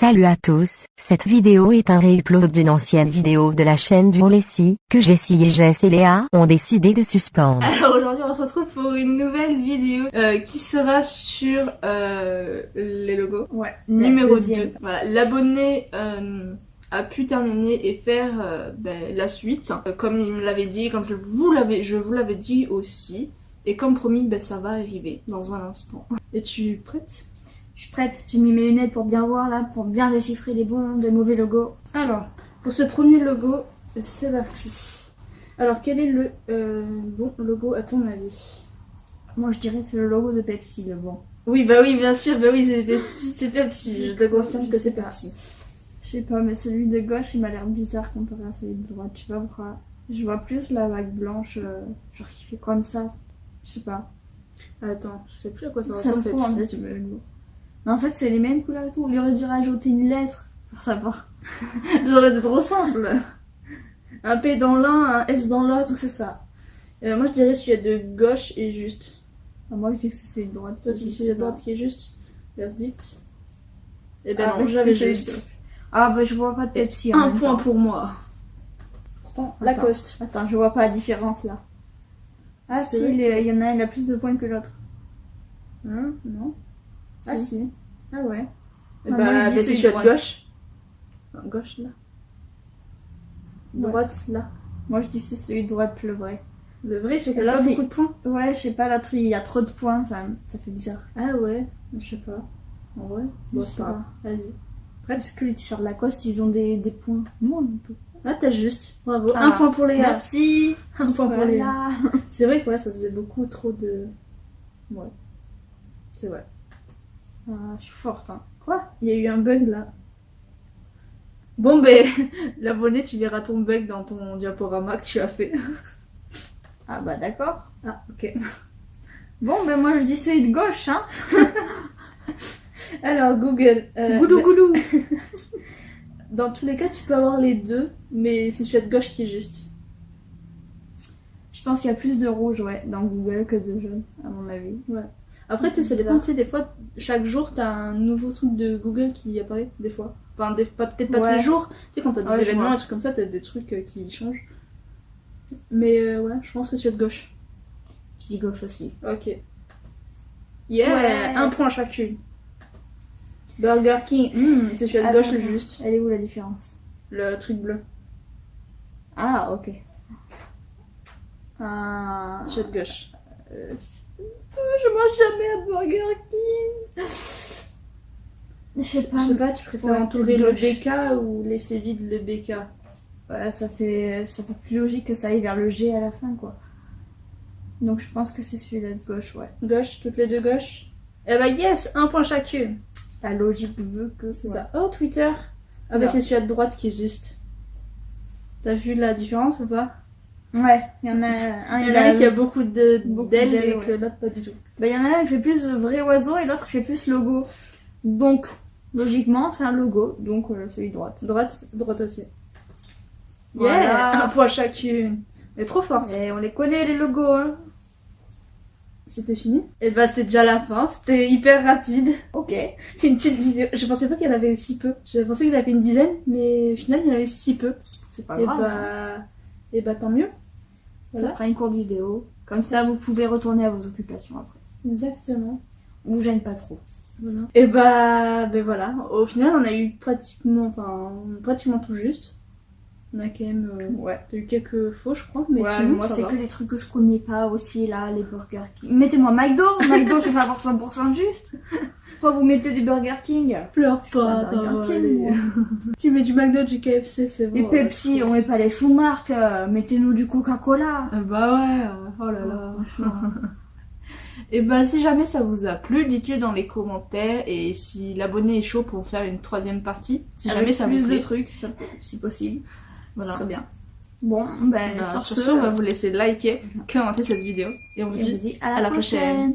Salut à tous, cette vidéo est un réupload d'une ancienne vidéo de la chaîne du Lessie, que Jessie et Jess et Léa ont décidé de suspendre. Alors aujourd'hui on se retrouve pour une nouvelle vidéo euh, qui sera sur euh, les logos. Ouais. Numéro deuxième. 2. Voilà, l'abonné euh, a pu terminer et faire euh, ben, la suite. Euh, comme il me l'avait dit, comme je vous l'avais je vous l'avais dit aussi. Et comme promis, ben, ça va arriver dans un instant. Es-tu prête Je suis prête, j'ai mis mes lunettes pour bien voir là, pour bien déchiffrer les bons des mauvais logos. Alors, pour ce premier logo, c'est parti. Alors, quel est le euh, bon logo à ton avis? Moi je dirais que c'est le logo de Pepsi le bon. Oui, bah oui, bien sûr, bah oui, c'est Pepsi, c'est Pepsi, je te confirme que c'est Pepsi. Je sais pas, mais celui de gauche il m'a l'air bizarre comparé à celui de droite, je sais pas pourquoi. Je vois plus la vague blanche, euh, genre qui fait comme ça. Je sais pas. Attends, je sais plus à quoi ça Ça se ressemble Pepsi. Mais en fait c'est les mêmes couleurs et tout. Il aurait dû rajouter une lettre pour savoir. Ça aurait été trop simple. Un P dans l'un, un S dans l'autre, c'est ça. Euh, moi, je dirais celui de gauche et juste. Ah, moi je dis que c'est droite. Toi, tu dis celui de droite qui est juste. Verdict. Eh ben Ah, non, j'avais juste. Ah bah je vois pas de Pepsi. en Un même point temps. pour moi. Pourtant. Lacoste. Attends, je vois pas la différence là. Ah si, il y en a un, il a plus de points que l'autre. Hein? Non Ah si. Ah ouais. Ah, bah, moi, je de de gauche. Non, gauche, là. Ouais. Droite, là. Moi je dis c'est celui de droite le vrai. Le vrai, c'est qu'il Là, pas beaucoup de points. Ouais, je sais pas, l'autre il y a trop de points, ça, ça fait bizarre. Ah ouais, je sais pas. En vrai, bon, Je c'est sais pas. Vas-y. Est-ce que les t-shirts Lacoste ils ont des, des points Non, un peu. Ah, t'as juste. Bravo. Ah. Un point pour Léa. Merci Un point pour. Voilà C'est vrai que ouais, ça faisait beaucoup trop de. Ouais. C'est vrai. Ah, Je suis forte, hein. Quoi? Il y a eu un bug là. Bon, ben, l'abonné, tu verras ton bug dans ton diaporama que tu as fait. Ah bah d'accord. Ah, ok. Bon, ben moi je dis celui de gauche, hein. Alors, Google. euh, Goulou ben, goulou dans tous les cas, tu peux avoir les deux, mais c'est celui de gauche qui est juste. Je pense qu'il y a plus de rouge, ouais, dans Google que de jaune, à mon avis. Après, tu sais, ça dépend, tu sais, des fois, chaque jour, t'as un nouveau truc de Google qui apparaît, des fois. Enfin, des- peut-être pas Ouais. tous les jours. Tu sais, quand t'as des Ouais, événements, et trucs comme ça, t'as des trucs euh, qui changent. Mais euh, ouais, je pense que c'est de gauche. Je dis gauche aussi. Ok. Yeah Ouais. Un point chacune. Burger King, hmm, c'est celui de gauche le juste. Elle est où la différence? Le truc bleu, Ah, ok. Ah... celui de gauche. euh, Je mange jamais un Burger King Je sais Je pas. sais pas, tu préfères Ouais, entourer le. BK ou laisser vide le BK Ouais, ça fait, ça fait plus logique que ça aille vers le G à la fin, quoi. Donc je pense que c'est celui-là de gauche, ouais. Gauche, toutes les deux gauches. Eh bah yes, un point chacune. La logique veut que C'est ouais. ça. Oh, Twitter. Ah bah c'est celui de droite qui est juste. T'as vu la différence ou pas? Ouais, il y en a un, Il y en a un qui a beaucoup d'ailes et que l'autre pas du tout. Bah, il y en a un qui fait plus vrai oiseau et l'autre qui fait plus logo. Donc, logiquement, c'est un logo, donc euh, celui droite. Droite, droite aussi. Voilà. Yeah, un point chacune. Mais trop forte. Et on les connaît, les logos, hein. C'était fini? Et bah c'était déjà la fin, c'était hyper rapide. Ok. Une petite vidéo. Je pensais pas qu'il y en avait si peu. Je pensais qu'il y en avait une dizaine, mais au final il y en avait si peu. C'est pas et grave. hein. bah, et bah tant mieux. Ça Voilà. fera une courte vidéo. Comme ça, vous pouvez retourner à vos occupations après. Exactement. Vous gêne pas trop. Voilà. Et bah, ben voilà. Au final, on a eu pratiquement, enfin, pratiquement tout juste. On a quand même, euh, Ouais. eu quelques faux, je crois, mais ouais, sinon, moi ça c'est que les trucs que je connais pas aussi là, les Burger King. Mettez-moi McDo, McDo je vais avoir 100% juste. Pourquoi vous mettez du Burger King Pleure pas pas, Burger King, moi. Tu mets du McDo, du KFC, c'est bon. Et Pepsi, on met pas les sous-marques, euh, mettez-nous du Coca-Cola. Euh, Bah ouais, oh là là. Et bah si jamais ça vous a plu, dites-le dans les commentaires et si l'abonné est chaud pour faire une troisième partie, si Avec jamais ça plus vous plaît, de trucs, ça- si possible. voilà. Ce serait bien. Bon, ben Bah, sur, sur ce, on va vous laisser liker, commenter cette vidéo et on vous et dit vous dit à la, à la prochaine. prochaine.